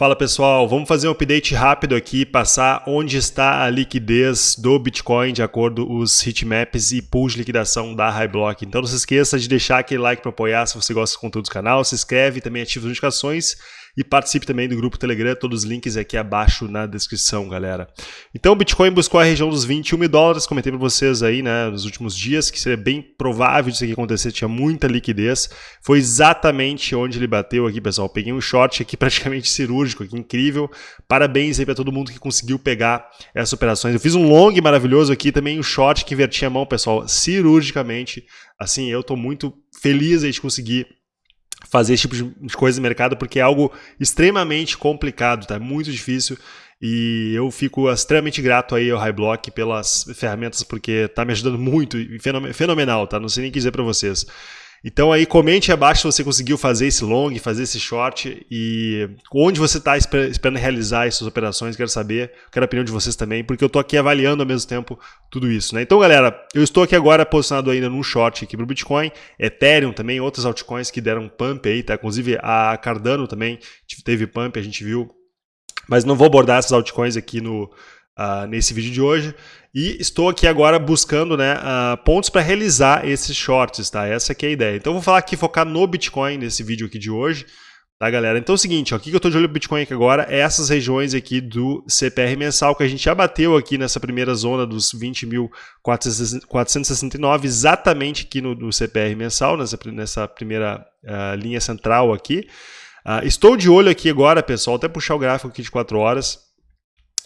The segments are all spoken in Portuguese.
Fala pessoal, vamos fazer um update rápido aqui, passar onde está a liquidez do Bitcoin de acordo com os heatmaps e pools de liquidação da Highblock. Então não se esqueça de deixar aquele like para apoiar se você gosta do conteúdo do canal, se inscreve, também ativa as notificações e participe também do grupo Telegram, todos os links aqui abaixo na descrição, galera. Então o Bitcoin buscou a região dos 21 mil dólares, comentei para vocês aí, né, nos últimos dias, que seria bem provável disso aqui acontecer, tinha muita liquidez. Foi exatamente onde ele bateu aqui, pessoal. Peguei um short aqui praticamente cirúrgico, aqui incrível. Parabéns aí para todo mundo que conseguiu pegar essas operações. Eu fiz um long maravilhoso aqui, também um short que invertia a mão, pessoal, cirurgicamente. Assim, eu estou muito feliz aí de conseguir fazer esse tipo de coisa no mercado porque é algo extremamente complicado, tá? Muito difícil e eu fico extremamente grato aí ao Highblock pelas ferramentas porque tá me ajudando muito, fenomenal, tá? Não sei nem dizer para vocês. Então aí comente abaixo se você conseguiu fazer esse long, fazer esse short e onde você está esperando realizar essas operações, quero saber, quero a opinião de vocês também, porque eu estou aqui avaliando ao mesmo tempo tudo isso. Né? Então galera, eu estou aqui agora posicionado ainda num short aqui para o Bitcoin, Ethereum também, outras altcoins que deram pump aí, tá? inclusive a Cardano também teve pump, a gente viu, mas não vou abordar essas altcoins aqui no, uh, nesse vídeo de hoje. E estou aqui agora buscando né, uh, pontos para realizar esses shorts, tá? Essa aqui é a ideia. Então vou falar aqui, focar no Bitcoin nesse vídeo aqui de hoje, tá galera? Então é o seguinte, ó, o que eu estou de olho no Bitcoin aqui agora é essas regiões aqui do CPR mensal que a gente já bateu aqui nessa primeira zona dos 20.469, exatamente aqui no, no, CPR mensal, nessa, nessa primeira uh, linha central aqui. Uh, estou de olho aqui agora, pessoal, até puxar o gráfico aqui de 4 horas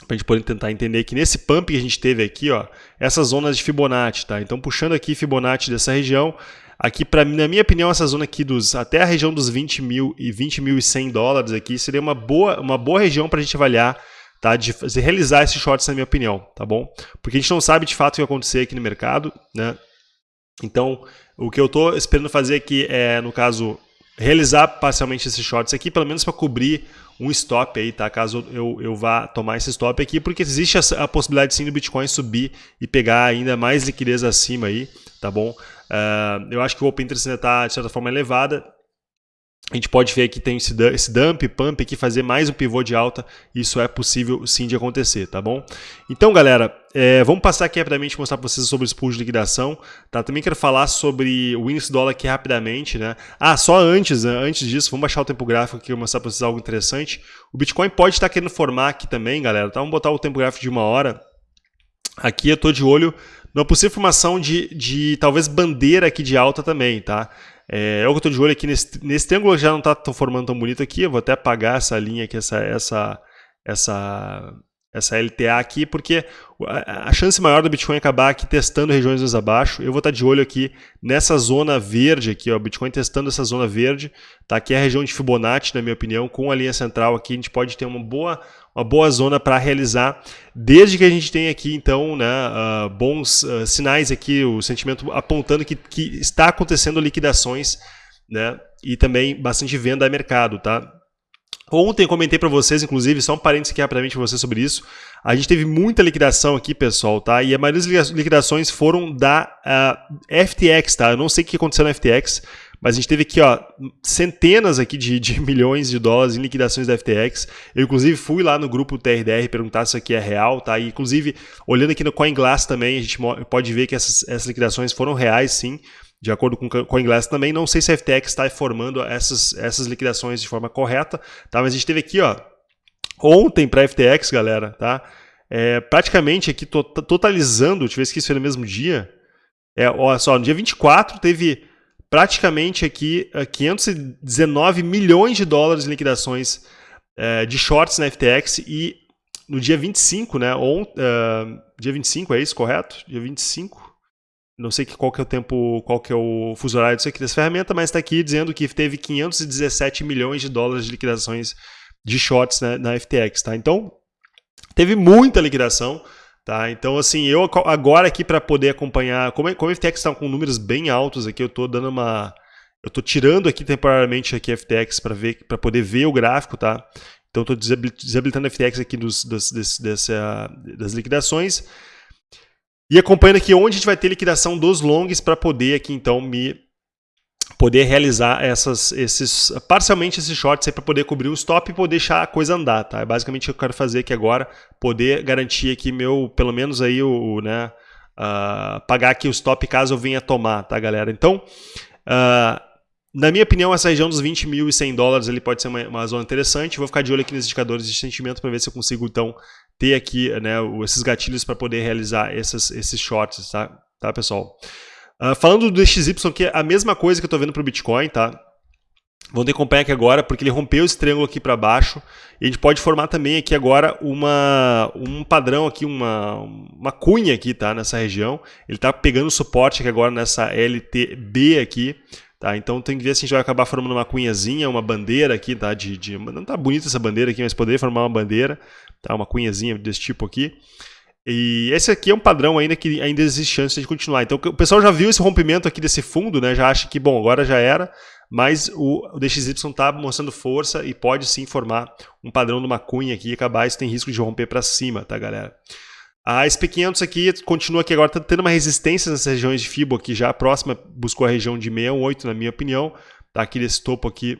para a gente poder tentar entender que nesse pump que a gente teve aqui, ó, essas zonas de Fibonacci, tá? Então puxando aqui Fibonacci dessa região, aqui para na minha opinião essa zona aqui dos até a região dos 20 mil e 20 mil e 100 dólares aqui seria uma boa uma boa região para a gente avaliar, tá? De realizar esses shorts na minha opinião, tá bom? Porque a gente não sabe de fato o que vai acontecer aqui no mercado, né? Então o que eu estou esperando fazer aqui é no caso realizar parcialmente esses shorts aqui, pelo menos para cobrir um stop aí, tá? Caso eu, eu vá tomar esse stop aqui, porque existe a, a possibilidade sim do Bitcoin subir e pegar ainda mais liquidez acima aí, tá bom? Uh, eu acho que o Open Interest ainda está, de certa forma, elevada, a gente pode ver que tem esse, dump, pump aqui, fazer mais um pivô de alta. Isso é possível sim de acontecer, tá bom? Então, galera, é, vamos passar aqui rapidamente mostrar para vocês sobre os pools de liquidação. Tá? Também quero falar sobre o índice dólar aqui rapidamente. Né? Ah, só antes, né? antes disso, vamos baixar o tempo gráfico aqui e mostrar para vocês algo interessante. O Bitcoin pode estar querendo formar aqui também, galera. Tá? Vamos botar o tempo gráfico de uma hora. Aqui eu estou de olho numa possível formação de, de talvez bandeira aqui de alta também, tá? É, o que estou de olho aqui nesse, nesse triângulo já não está formando tão bonito aqui. Eu vou até apagar essa linha aqui, essa, essa, essa, essa LTA aqui, porque a chance maior do Bitcoin acabar aqui testando regiões mais abaixo. Eu vou estar de olho aqui nessa zona verde aqui, ó, Bitcoin testando essa zona verde, tá? Aqui é a região de Fibonacci, na minha opinião, com a linha central aqui, a gente pode ter uma boa, uma boa zona para realizar, desde que a gente tenha aqui, então, né, uh, bons uh, sinais aqui, o sentimento apontando que, que está acontecendo liquidações, né, e também bastante venda a mercado, tá? Ontem comentei para vocês, inclusive, só um parênteses aqui rapidamente para vocês sobre isso. A gente teve muita liquidação aqui, pessoal, tá? E a maioria das liquidações foram da uh, ah, FTX, tá? Eu não sei o que aconteceu na FTX, mas a gente teve aqui, ó, centenas aqui de, de milhões de dólares em liquidações da FTX. Eu, inclusive, fui lá no grupo TRDR perguntar se isso aqui é real, tá? E, inclusive, olhando aqui no CoinGlass também, a gente pode ver que essas, essas liquidações foram reais, sim de acordo com o CoinGlass também. Não sei se a FTX está formando essas, essas liquidações de forma correta, tá? mas a gente teve aqui ó, ontem para a FTX, galera, tá? É, praticamente aqui totalizando, ver se isso foi no mesmo dia. É, olha só, no dia 24 teve praticamente aqui 519 é, milhões de dólares em liquidações é, de shorts na FTX e no dia 25, né? On, uh, dia 25, é isso, correto? Dia 25 não sei qual que é o tempo, qual que é o fuso horário disso aqui dessa ferramenta, mas está aqui dizendo que teve 517 milhões de dólares de liquidações de shorts né, na FTX, tá? Então, teve muita liquidação, tá? Então, assim, eu agora aqui para poder acompanhar, como, como a FTX está com números bem altos aqui, eu estou dando uma... Eu estou tirando aqui temporariamente aqui a FTX para ver, para poder ver o gráfico, tá? Então, estou desabilitando a FTX aqui dos, dos, desse, dessa, das liquidações. E acompanhando aqui onde a gente vai ter liquidação dos longs para poder aqui então me poder realizar essas, esses, parcialmente esses shorts para poder cobrir o stop e poder deixar a coisa andar, tá? É basicamente o que eu quero fazer aqui agora, poder garantir aqui meu, pelo menos aí o, né, uh, pagar aqui o stop caso eu venha tomar, tá galera? Então, uh, na minha opinião, essa região dos 20 mil e 100 dólares ele pode ser uma, uma zona interessante. Vou ficar de olho aqui nos indicadores de sentimento para ver se eu consigo, então, ter aqui né, esses gatilhos para poder realizar essas, esses shorts, tá, tá pessoal? Uh, falando do DXY, que é a mesma coisa que eu estou vendo para o Bitcoin, tá? Vamos ter que acompanhar aqui agora, porque ele rompeu esse triângulo aqui para baixo. E a gente pode formar também aqui agora uma, um padrão aqui, uma, uma cunha aqui, tá? Nessa região. Ele está pegando suporte aqui agora nessa LTB aqui. Tá? Então tem que ver se a gente vai acabar formando uma cunhazinha, uma bandeira aqui, tá? De, de, não tá bonita essa bandeira aqui, mas poderia formar uma bandeira, tá? Uma cunhazinha desse tipo aqui. E esse aqui é um padrão ainda que ainda existe chance de continuar. Então o pessoal já viu esse rompimento aqui desse fundo, né? Já acha que, bom, agora já era, mas o, o DXY está mostrando força e pode sim formar um padrão de uma cunha aqui e acabar, isso tem risco de romper para cima, tá, galera? A SP500 aqui continua aqui agora, tá tendo uma resistência nessas regiões de FIBO aqui já, a próxima buscou a região de 618, na minha opinião, tá aqui nesse topo aqui,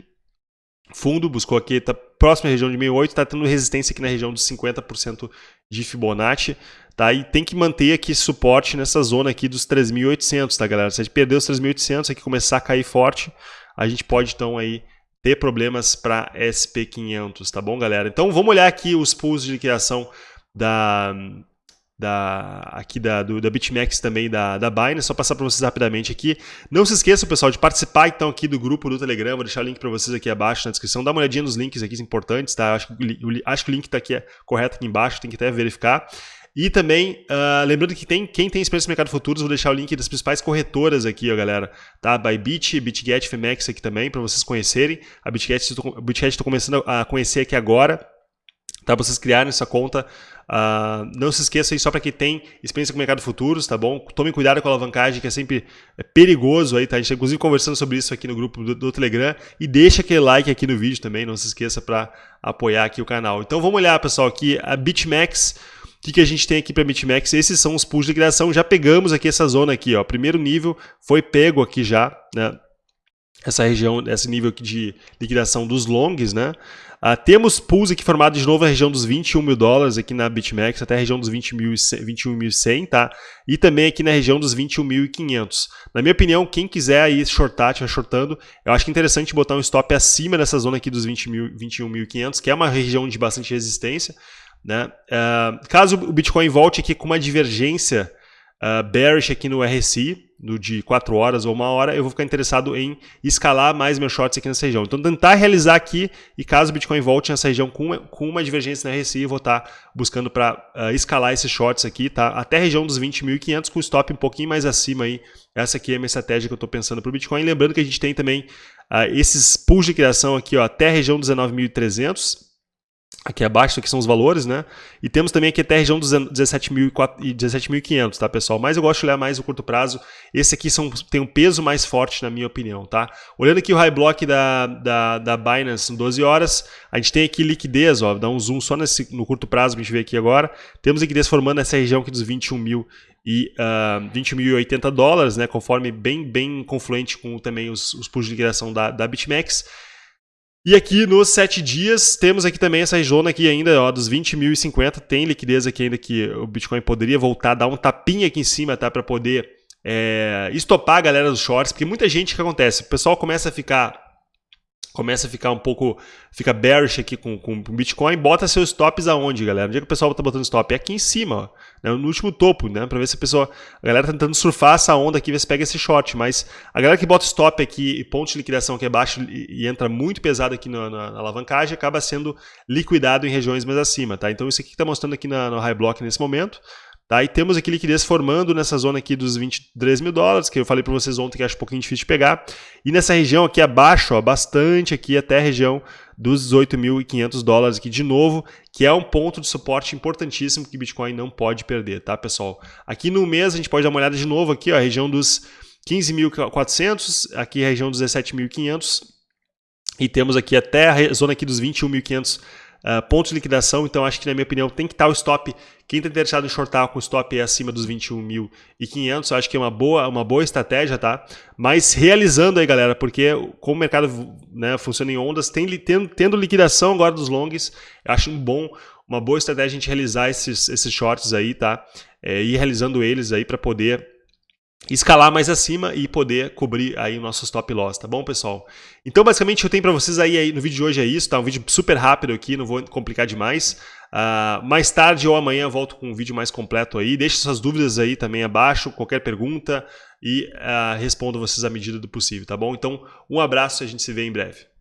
fundo, buscou aqui, tá próxima à região de 68, está tendo resistência aqui na região dos 50% de Fibonacci, tá? E tem que manter aqui suporte nessa zona aqui dos 3.800, tá, galera? Se a gente perder os 3.800 aqui começar a cair forte, a gente pode então aí ter problemas para SP500, tá bom, galera? Então vamos olhar aqui os pools de liquidação da da, aqui da, do, da BitMEX também da, da Binance, só passar para vocês rapidamente aqui. Não se esqueçam, pessoal, de participar então aqui do grupo do Telegram, vou deixar o link para vocês aqui abaixo na descrição, dá uma olhadinha nos links aqui importantes, tá? Acho que, acho que o link está aqui é correto aqui embaixo, tem que até verificar. E também, uh, lembrando que tem, quem tem experiência no mercado futuros, vou deixar o link das principais corretoras aqui, ó, galera. Tá? Bybit, BitGet, Femex aqui também, para vocês conhecerem. A BitGet estou começando a conhecer aqui agora, tá? Vocês criarem essa conta Uh, não se esqueça aí, só para quem tem experiência com o mercado futuros, tá bom? Tome cuidado com a alavancagem, que é sempre é perigoso aí, tá? A gente está inclusive conversando sobre isso aqui no grupo do, do, Telegram. E deixa aquele like aqui no vídeo também, não se esqueça para apoiar aqui o canal. Então vamos olhar, pessoal, aqui a BitMEX. O que, que a gente tem aqui para BitMEX? Esses são os pools de liquidação. Já pegamos aqui essa zona aqui, ó. Primeiro nível foi pego aqui já, né? Essa região, esse nível aqui de liquidação dos longs, né? Uh, temos pools aqui formados de novo na região dos 21 mil dólares aqui na BitMEX, até a região dos 21.100, tá? E também aqui na região dos 21.500. Na minha opinião, quem quiser aí shortar, estiver shortando, eu acho que é interessante botar um stop acima dessa zona aqui dos 21.500, que é uma região de bastante resistência. Né? Uh, caso o Bitcoin volte aqui com uma divergência uh, bearish aqui no RSI, no de 4 horas ou uma hora, eu vou ficar interessado em escalar mais meus shorts aqui nessa região. Então, tentar realizar aqui, e caso o Bitcoin volte nessa região com, com uma divergência na RSI, eu vou estar buscando para uh, escalar esses shorts aqui, tá? Até a região dos 20.500, com o stop um pouquinho mais acima aí. Essa aqui é a minha estratégia que eu estou pensando para o Bitcoin. Lembrando que a gente tem também uh, esses pools de criação aqui, ó, até a região dos 19.300, Aqui abaixo aqui são os valores, né? E temos também aqui até a região dos 17.500, tá, pessoal? Mas eu gosto de olhar mais o curto prazo. Esse aqui são, tem um peso mais forte, na minha opinião, tá? Olhando aqui o high block da, da, da Binance em 12 horas, a gente tem aqui liquidez, ó, dá um zoom só nesse, no curto prazo, a gente vê aqui agora. Temos liquidez formando essa região aqui dos 21 mil e uh, 20.080 dólares, né? Conforme bem, bem confluente com também os, os pools de liquidação da, da BitMEX. E aqui nos 7 dias, temos aqui também essa região aqui ainda, ó, dos 20.050, tem liquidez aqui ainda que o Bitcoin poderia voltar, dar um tapinha aqui em cima, tá, para poder é, estopar a galera dos shorts, porque muita gente, o que acontece? O pessoal começa a ficar começa a ficar um pouco, fica bearish aqui com, o Bitcoin, bota seus stops aonde, galera? Onde é que o pessoal está botando stop? É aqui em cima, ó, né? no último topo, né? Para ver se a pessoa, a galera tá tentando surfar essa onda aqui, ver se pega esse short, mas a galera que bota stop aqui e ponto de liquidação que é baixo e, e entra muito pesado aqui na, na, na, alavancagem, acaba sendo liquidado em regiões mais acima, tá? Então isso aqui que está mostrando aqui na, no high block nesse momento, Tá? E temos aqui liquidez formando nessa zona aqui dos 23 mil dólares, que eu falei para vocês ontem que acho um pouquinho difícil de pegar. E nessa região aqui abaixo, ó, bastante aqui até a região dos 18.500 dólares aqui de novo, que é um ponto de suporte importantíssimo que Bitcoin não pode perder, tá, pessoal? Aqui no mês a gente pode dar uma olhada de novo aqui, ó, a região dos 15.400, aqui a região dos 17.500 e temos aqui até a zona aqui dos 21.500 uh, pontos de liquidação, então acho que na minha opinião tem que estar o stop, quem está interessado em shortar com stop é acima dos 21.500, acho que é uma boa, uma boa estratégia, tá? Mas realizando aí galera, porque como o mercado né, funciona em ondas, tem, tendo, tendo liquidação agora dos longs, acho um bom, uma boa estratégia a gente realizar esses, esses shorts aí, tá? É, ir realizando eles aí para poder escalar mais acima e poder cobrir aí o nosso stop loss, tá bom, pessoal? Então, basicamente, eu tenho para vocês aí, aí, no vídeo de hoje é isso, tá? Um vídeo super rápido aqui, não vou complicar demais. Uh, mais tarde ou amanhã volto com um vídeo mais completo aí. Deixe suas dúvidas aí também abaixo, qualquer pergunta e uh, respondo vocês à medida do possível, tá bom? Então, um abraço e a gente se vê em breve.